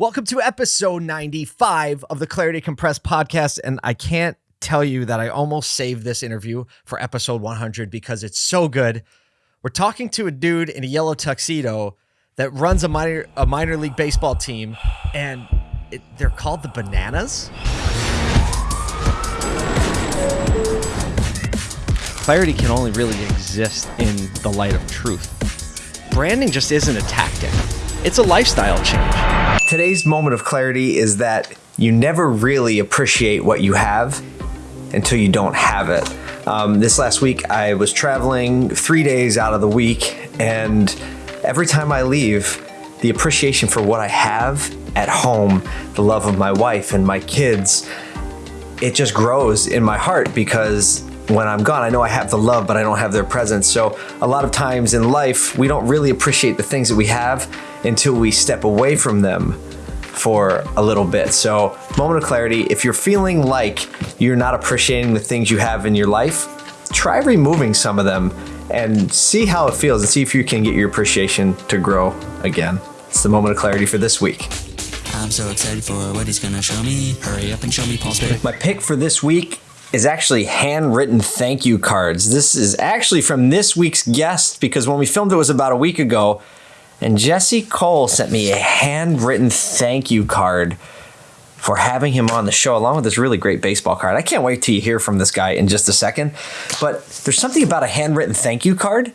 Welcome to episode 95 of the Clarity Compressed podcast. And I can't tell you that I almost saved this interview for episode 100 because it's so good. We're talking to a dude in a yellow tuxedo that runs a minor a minor league baseball team, and it, they're called the Bananas. Clarity can only really exist in the light of truth. Branding just isn't a tactic; it's a lifestyle change. Today's moment of clarity is that you never really appreciate what you have until you don't have it. Um, this last week, I was traveling three days out of the week, and every time I leave, the appreciation for what I have at home, the love of my wife and my kids, it just grows in my heart because when I'm gone, I know I have the love, but I don't have their presence. So, a lot of times in life, we don't really appreciate the things that we have until we step away from them for a little bit. So, moment of clarity if you're feeling like you're not appreciating the things you have in your life, try removing some of them and see how it feels and see if you can get your appreciation to grow again. It's the moment of clarity for this week. I'm so excited for what he's gonna show me. Hurry up and show me Paul's pick. My pick for this week is actually handwritten thank you cards. This is actually from this week's guest because when we filmed it was about a week ago, and Jesse Cole sent me a handwritten thank you card for having him on the show, along with this really great baseball card. I can't wait till you hear from this guy in just a second. But there's something about a handwritten thank you card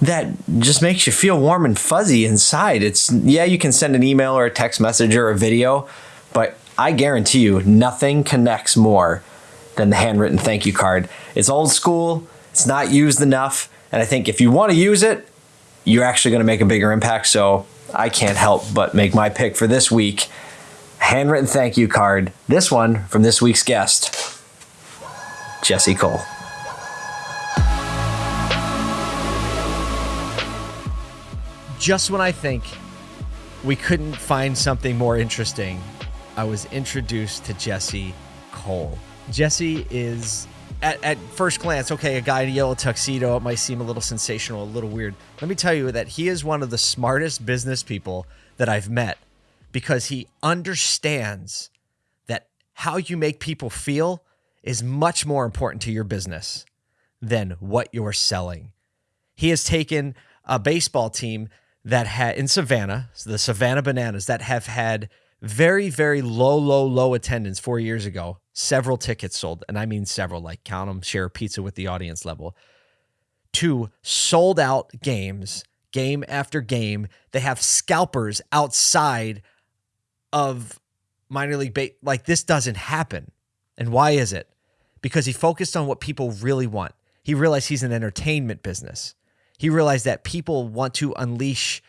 that just makes you feel warm and fuzzy inside. It's, yeah, you can send an email or a text message or a video, but I guarantee you nothing connects more than the handwritten thank you card. It's old school, it's not used enough, and I think if you want to use it, you're actually going to make a bigger impact. So I can't help but make my pick for this week handwritten thank you card. This one from this week's guest, Jesse Cole. Just when I think we couldn't find something more interesting, I was introduced to Jesse Cole. Jesse is at, at first glance, okay, a guy in a yellow tuxedo, it might seem a little sensational, a little weird. Let me tell you that he is one of the smartest business people that I've met because he understands that how you make people feel is much more important to your business than what you're selling. He has taken a baseball team that had in Savannah, the Savannah Bananas, that have had very, very low, low, low attendance four years ago. Several tickets sold, and I mean several, like count them, share pizza with the audience level. To sold out games, game after game. They have scalpers outside of minor league base. Like this doesn't happen. And why is it? Because he focused on what people really want. He realized he's an entertainment business. He realized that people want to unleash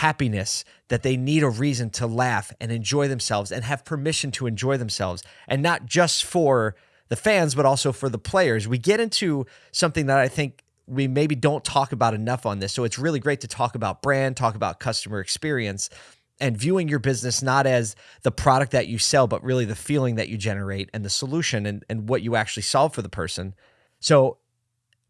happiness, that they need a reason to laugh and enjoy themselves and have permission to enjoy themselves, and not just for the fans, but also for the players. We get into something that I think we maybe don't talk about enough on this. So it's really great to talk about brand, talk about customer experience, and viewing your business not as the product that you sell, but really the feeling that you generate and the solution and, and what you actually solve for the person. So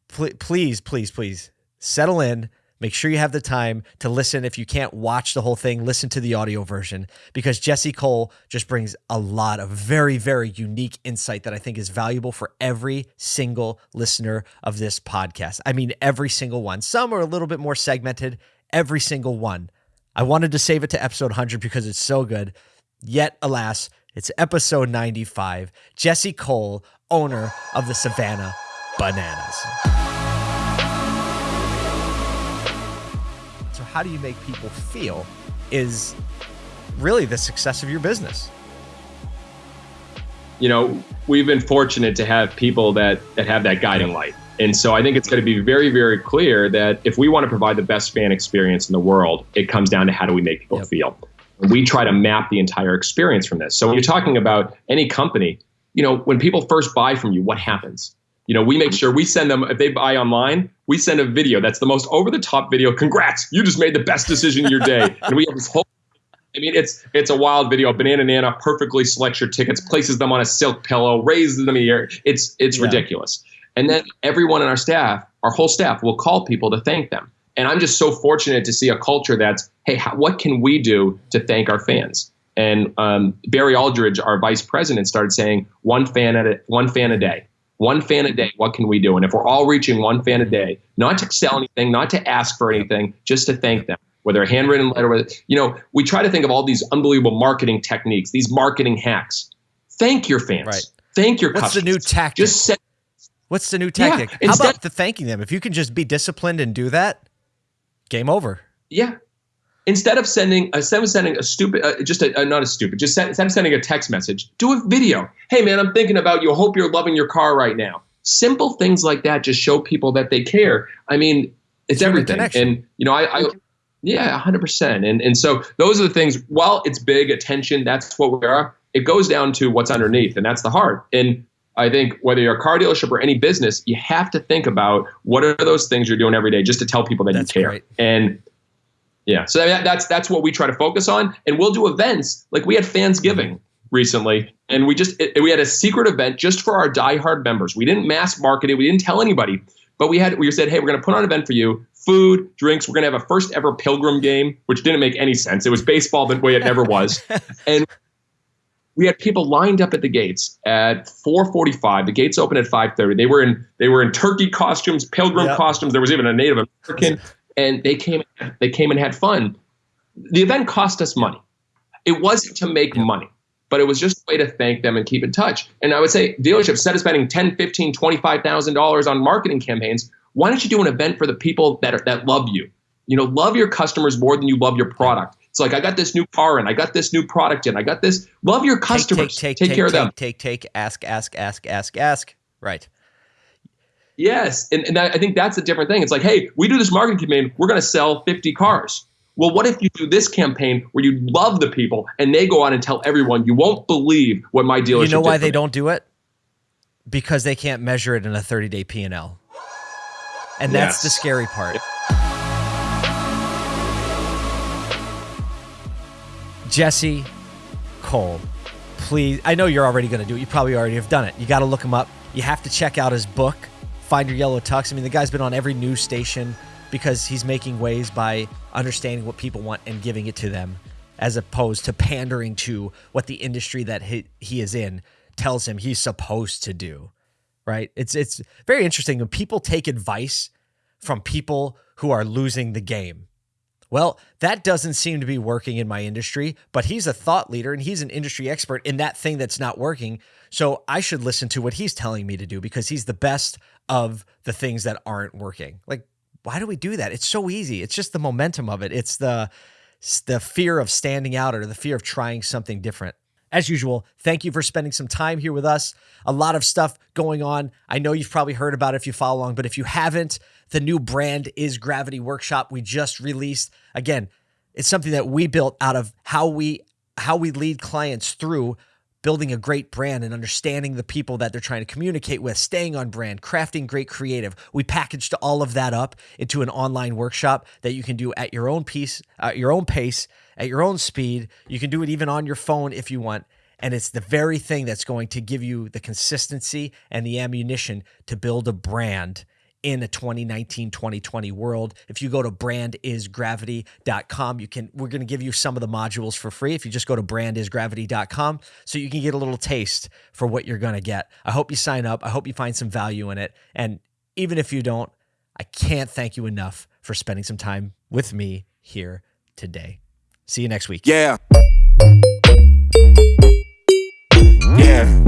pl- please, please, please settle in Make sure you have the time to listen. If you can't watch the whole thing, listen to the audio version because Jesse Cole just brings a lot of very, very unique insight that I think is valuable for every single listener of this podcast. I mean, every single one. Some are a little bit more segmented, every single one. I wanted to save it to episode 100 because it's so good. Yet, alas, it's episode 95. Jesse Cole, owner of the Savannah Bananas. How do you make people feel is really the success of your business. You know, we've been fortunate to have people that, that have that guiding light. And so I think it's going to be very, very clear that if we want to provide the best fan experience in the world, it comes down to how do we make people yep. feel. And we try to map the entire experience from this. So when you're talking about any company, you know, when people first buy from you, what happens? you know, we make sure we send them if they buy online, we send a video that's the most over the top video. Congrats, you just made the best decision of your day. and we have this whole I mean, it's it's a wild video. Banana Nana perfectly selects your tickets, places them on a silk pillow, raises them in the air. It's it's yeah. ridiculous. And then everyone in our staff, our whole staff, will call people to thank them. And I'm just so fortunate to see a culture that's, hey, how, what can we do to thank our fans? And um, Barry Aldridge, our vice president, started saying one fan at a, one fan a day, one fan a day. What can we do? And if we're all reaching one fan a day, not to sell anything, not to ask for anything, just to thank them, whether a handwritten letter, whether, you know, we try to think of all these unbelievable marketing techniques, these marketing hacks. Thank your fans. Right. Thank your customers. What's customers. the new tactic? Just send, What's the new tactic? How instead- about the thanking them? If you can just be disciplined and do that, game over. Yeah. Instead of sending, uh, instead of sending a stupid, uh, just a, uh, not a stupid, just send, instead of sending a text message, do a video. Hey man, I'm thinking about you. Hope you're loving your car right now. Simple things like that just show people that they care. I mean, it's Human everything. connection. And you know, I, I yeah, hundred percent. And and so those are the things. While it's big attention, that's what we are. It goes down to what's underneath, and that's the heart. And I think whether you're a car dealership or any business, you have to think about what are those things you're doing every day just to tell people that That's you care. great. And yeah, so that, that's that's what we try to focus on, and we'll do events like we had Fansgiving recently, and we just it, we had a secret event just for our diehard members. We didn't mass market it, we didn't tell anybody, but we had we said, hey, we're going to put on an event for you, food, drinks. We're going to have a first ever Pilgrim game, which didn't make any sense. It was baseball the way it never was, and we had people lined up at the gates at 4:45. The gates open at 5:30. They were in they were in turkey costumes, pilgrim Yep. costumes. There was even a Native American, and they came they came and had fun. The event cost us money. It wasn't to make money, but it was just a way to thank them and keep in touch. And I would say dealerships instead of spending 10, 15, 25,000 dollars on marketing campaigns, why don't you do an event for the people that are, that love you? You know, love your customers more than you love your product. It's like I got this new car in, I got this new product in, I got this. Love your customers. Take, take, take, care of them. Take, take, ask, ask, ask, ask, ask. Right. Yes, and, and I think that's a different thing. It's like, hey, we do this marketing campaign, we're going to sell 50 cars. Well, what if you do this campaign where you love the people and they go out and tell everyone, you won't believe what my dealership You know why they me." don't do it? Because they can't measure it in a 30 day P and L. And that's the scary part. Jesse Cole, please. I know you're already going to do it. You probably already have done it. You got to look him up. You have to check out his book, Find Your Yellow Tux. I mean, the guy's been on every news station because he's making waves by understanding what people want and giving it to them, as opposed to pandering to what the industry that he, he is in tells him he's supposed to do. Right? It's it's very interesting when people take advice from people who are losing the game. Well, that doesn't seem to be working in my industry, but he's a thought leader and he's an industry expert in that thing that's not working. So I should listen to what he's telling me to do because he's the best of the things that aren't working. Like, why do we do that? It's so easy. It's just the momentum of it. It's the the fear of standing out or the fear of trying something different. As usual, thank you for spending some time here with us. A lot of stuff going on. I know you've probably heard about it if you follow along, but if you haven't, the new brand is Gravity Workshop. We just released. Again, it's something that we built out of how we how we lead clients through building a great brand and understanding the people that they're trying to communicate with, staying on brand, crafting great creative. We packaged all of that up into an online workshop that you can do at your own piece, at your own pace, at your own speed. You can do it even on your phone if you want. And it's the very thing that's going to give you the consistency and the ammunition to build a brand in a 2019 2020 world. If you go to brandisgravity.com you can we're going to give you some of the modules for free if you just go to brandisgravity.com so you can get a little taste for what you're going to get. I hope you sign up. I hope you find some value in it. And even if you don't i can't thank you enough for spending some time with me here today. See you next week. Yeah. Yeah.